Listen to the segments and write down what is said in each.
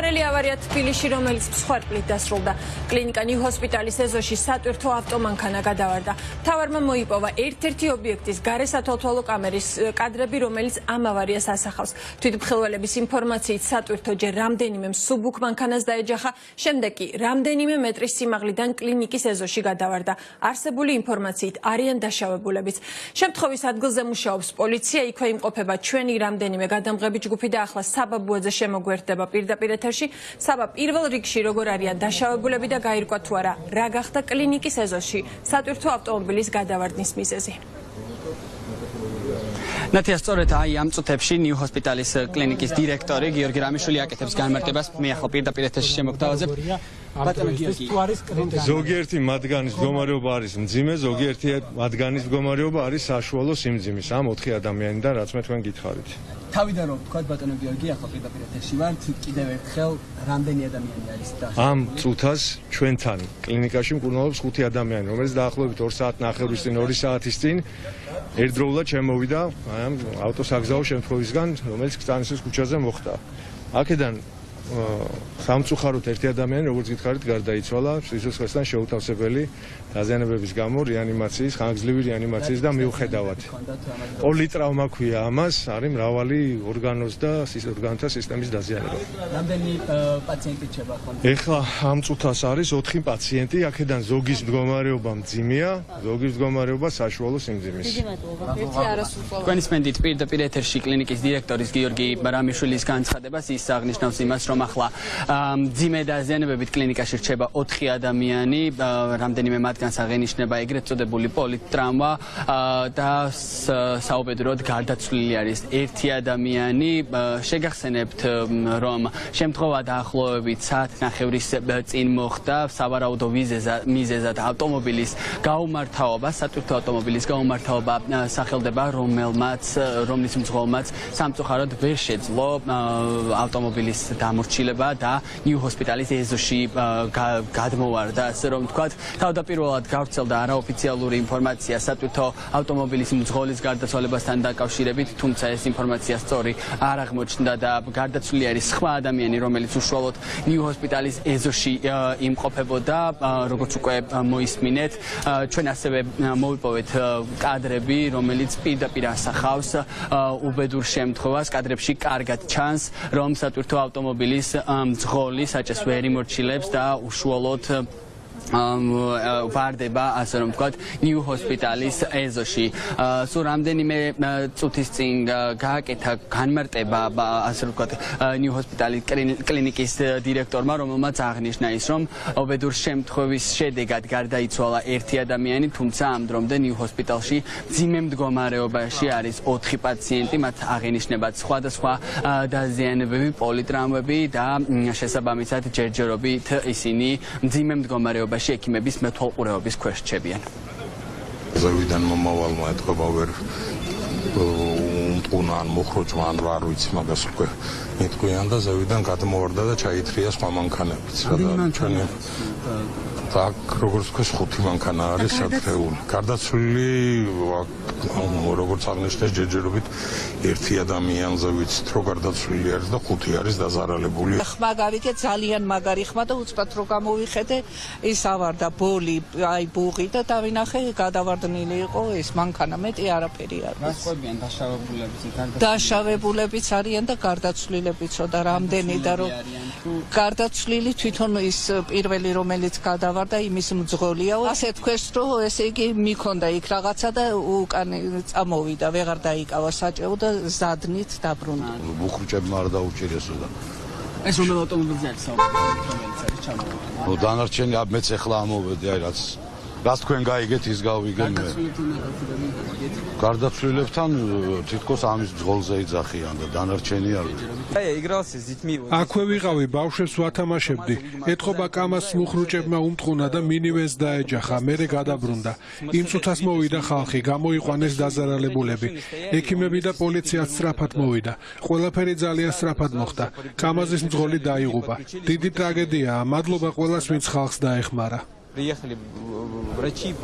მცდარელი ავარია თბილისში, რომელიც მსხვერპლით დასრულდა. კლინიკა ნიუ ჰოსპიტალის ეზოში სატვირთო ავტომანქანა გადავარდა. თავარმა მოიპოვა ერთ-ერთი ობიექტის გარესათვალთვალო კამერის კადრები, რომელიც ამ ავარიას ასახავს. თვითმხილველების ინფორმაციით სატვირთო ჯერ რამდენიმე მსუბუქ მანქანას დაეჯახა, შემდეგ კი რამდენიმე მეტრის სიმაღლიდან კლინიკის ეზოში გადავარდა. არსებული ინფორმაციით არიან დაშავებულებიც. შემთხვევის ადგილზე მუშაობს პოლიცია, იქვე იმყოფება ჩვენი რამდენიმე გადამღები ჯგუფი და ახლა საბაბუაძე შემოგვერდება პირდაპირ ეთერში. საბა პირველ რიგში როგორ არიან დაშავებულები და გაირკვა თუ არა რა გახდა კლინიკის ეზოში? სატვირთო ავტომობილის გადავარდნის მიზეზი. ნათია სწორედ აი ამ წუთებში ნიუ ჰოსპიტალის კლინიკის დირექტორი გიორგი რამიშვილი აკეთებს განმარტებას მე ახლა პირდაპირ ეთერში შემოგთავაზებ ბატონო გიორგი. ზოგიერთი მათგანის მდგომარეობა არის მძიმე ზოგიერთი მათგანის მდგომარეობა არის საშუალო სიმძიმის ამ 4 ადამიანიდან რაც მე თქვენ გითხარით. თავიდან რომ თქვა ბატონო გიორგი ახლა პირდაპირ ეთერში ვარ კიდევ ერთხელ რამდენი ადამიანი არის და ამ წუთას ჩვენთან კლინიკაში მკურნალობს 5 ადამიანი რომელიც დაახლოებით 2 საათ ნახევრის წინ 2 საათის წინ ერთდროულად შემოვიდა ამ ავტოსაგზაო შემთხვევისგან რომელიც კტანისის ქუჩაზე მოხდა. აქედან სამწუხაროდ ერთი ადამიანი როგორც გითხარით გარდაიცვალა სიცოცხლესთან შეუთავსებელი დაზიანებების გამო რეანიმაციის ხანგრძლივი რეანიმაციის და მიუხედავად. პოლიტრავმა ქვია ამას არის მრავალი ორგანოს და ორგანოთა სისტემის დაზიანება. რამდენი პაციენტი ჩება ხომ ეხლა ამ წუთას არის 4 პაციენტი აქედან ზოგის მდგომარეობა მძიმეა ზოგის მდგომარეობა საშუალო სიმძიმის. დიდი მადლობა. ერთი არასრულყო თქვენის მენდით პირდაპირ ეთერში კლინიკის დირექტორის გიორგი ბარამიშვილის განცხადებას ის აღნიშნავს იმას რომ ახლა მძიმე დაზიანებებით კლინიკაში რჩება 4 ადამიანი. რამდენიმე მათ რადგანს აღენიშნება ეგრეთ წოდებული პოლიტრავმა და საუბედროდ გარდაცვლილი არის ერთი ადამიანი. შეგახსენებთ რომ შემთხვევა დაახლოებით საათნახევრის წინ მოხდა. სავარაუდო მიზეზად ავტომობილის გაუმართავობა სატვირთო ავტომობილის გაუმართავობა სახელდება რომელმაც რომლის მძღოლმაც სამწუხაროდ ვერ შეძლო ავტომობილის დამორჩილება და ნიუ ჰოსპიტალის ეზოში გადმოვარდა ასე რომ ვთქვათ თავდაპირველად პირველად გავრცელდა არაოფიციალური ინფორმაცია სატვირთო ავტომობილის მძღოლის გარდაცვალებასთან დაკავშირებით, თუმცა ეს ინფორმაცია სწორი არ აღმოჩნდა და გარდაცვლილი არის სხვა ადამიანი, რომელიც უშუალოდ ნიუ ჰოსპიტალის ეზოში იმყოფებოდა, როგორც უკვე მოისმინეთ. ჩვენ ასევე მოვიპოვეთ კადრები, რომელიც პირდაპირ ასახავს უბედურ შემთხვევას. კადრებში კარგად ჩანს, რომ სატვირთო ავტომობილის მძღოლი საჭეს ვერ იმორჩილებს და უშუალოდ ვარდება ასე რომ ვთქვათ ნიუ ჰოსპიტალის ეზოში სულ რამდენიმე წუთის წინ გააკეთა განმარტება ასე რომ ვთქვათ ნიუ ჰოსპიტალის კლინიკის დირექტორმა რომელმაც აღნიშნა ის რომ ობედურ შემთხვევის შედეგად გარდაიცვალა ერთი ადამიანი თუმცა ამ დრომდე ნიუ ჰოსპიტალში ძიმე მდგომარეობაში არის 4 პაციენტი მათ აღინიშნებათ სხვადასხვა დაზიანებები პოლიტრავმები და შესაბამისად ჯერჯერობით ისინი ძიმე მდგომარეობაში შემთხვევაში ექიმების მეთვალყურეობის ქვეშ რჩებიან. ზევიდან მომავალმა ეთქობა ვერ უმტყუნა ან მოხროჭმა ან რა არ ვიცი მაგას უკვე მეთქვიან და ზევიდან გადმოვარდა და ჩაითრია სხვა მანქანებიც რა და ჩვენი აქ როგორც ქვეს ხუთი მანქანა არის საფრეული. გარდაცვლილი როგორც აღნიშნეს ჯერჯერობით ერთი ადამიანზე ვიცით რომ გარდაცვლილი არის და ხუთი არის დაზარალებული. ხმა გავიგე ძალიან მაგარი ხმა და უცბად რო გამოვიხედე ის ავარდა ბოლი აი ბუღი და დავინახე გადავარდნილი იყო ეს მანქანა მეტი არაფერი არ არის. რასყვებიან დაშავებულებიც გარდაცვლილი. დაშავებულებიც არიან და გარდაცვლილებიცო და რამდენი და რომ გარდაცვლილი თვითონ ის პირველი რომელიც გადავა ვარ და იმის მძღოლიაო. ასე თქვეს, რომ ესე იგი მიქონდა იქ რაღაცა და უკან წამოვიდა, ვეღარ დაიკავა საჭეო და ზადნით დაბრუნდა. ბუხრჭებმა არ დაუჭირესო და ეს რომელ ავტომობილზე არის საუბარი, რომელიც არის ჩამოვიდა? ნუ დანარჩენი მეც ახლა ამოვედი, აი რაც რას თქვენ გაიგეთ ის გავიგენ მე გარდაცვლილებთან თითქოს ამის ძღოლზე იძახიან და დანარჩენი არ აი იგრალს ზითმი აქვე ვიყავი ბავშვებს ვათამაშებდი ეთყობა კამას მუხრუჭებმა უმტყუნა და მინივენს დაეჯახა მერე გადაბრუნდა. იმ წუთას მოვიდა ხალხი გამოიყვანეს დაზარალებულები. ექიმები და პოლიცია სწრაფად მოვიდა. ყველაფერი ძალიან სწრაფად მოხდა. კამაზის მძღოლი დაიღუპა. დიდი ტრაგედიაა მადლობა ყველას ვინც ხალხს დაეხმარა приехали врачи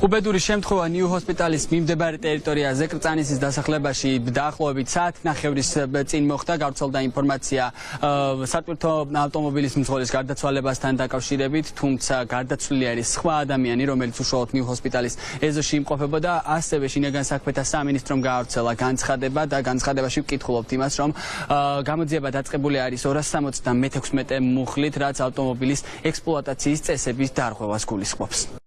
უბედური შემთხვევა ნიუ ჰოსპიტალის მიმდებარე ტერიტორიაზე კრწანისის დასახლებაში დაახლოებით საათი ნახევრის წინ მოხდა გავრცელდა ინფორმაცია. სატვირთო ავტომობილის მძღოლის გარდაცვალებასთან დაკავშირებით თუმცა გარდაცვლილი არის სხვა ადამიანი რომელიც უშუალოდ ნიუ ჰოსპიტალის ეზოში იმყოფებოდა ასევე შინაგან საქმეთა სამინისტრომ გაავრცელა განცხადება და განცხადებაში ვკითხულობთ იმას რომ გამოძიება დაწყებული არის 276 მუხლით რაც ავტომობილის ექსპლუატაციის წესების დარღვევას გულისხმობს